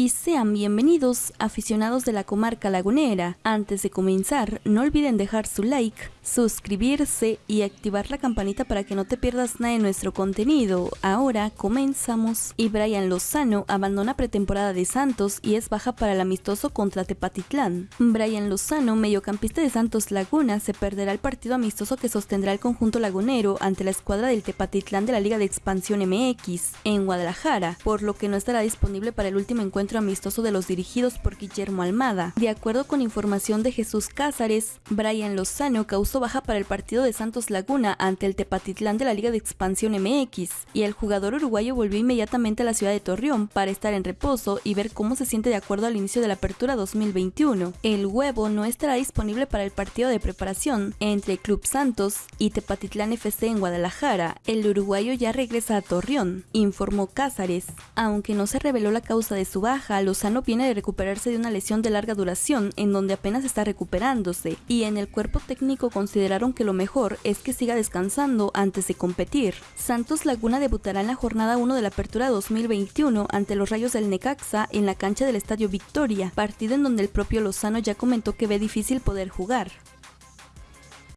y sean bienvenidos aficionados de la comarca lagunera. Antes de comenzar, no olviden dejar su like, suscribirse y activar la campanita para que no te pierdas nada de nuestro contenido. Ahora comenzamos. Y Brian Lozano abandona pretemporada de Santos y es baja para el amistoso contra Tepatitlán. Brian Lozano, mediocampista de Santos Laguna, se perderá el partido amistoso que sostendrá el conjunto lagunero ante la escuadra del Tepatitlán de la Liga de Expansión MX en Guadalajara, por lo que no estará disponible para el último encuentro amistoso de los dirigidos por Guillermo Almada. De acuerdo con información de Jesús Cázares, Brian Lozano causó baja para el partido de Santos Laguna ante el Tepatitlán de la Liga de Expansión MX, y el jugador uruguayo volvió inmediatamente a la ciudad de Torreón para estar en reposo y ver cómo se siente de acuerdo al inicio de la apertura 2021. El huevo no estará disponible para el partido de preparación entre Club Santos y Tepatitlán FC en Guadalajara. El uruguayo ya regresa a Torreón, informó Cázares, aunque no se reveló la causa de su Lozano viene de recuperarse de una lesión de larga duración en donde apenas está recuperándose y en el cuerpo técnico consideraron que lo mejor es que siga descansando antes de competir. Santos Laguna debutará en la jornada 1 de la apertura 2021 ante los Rayos del Necaxa en la cancha del Estadio Victoria, partido en donde el propio Lozano ya comentó que ve difícil poder jugar.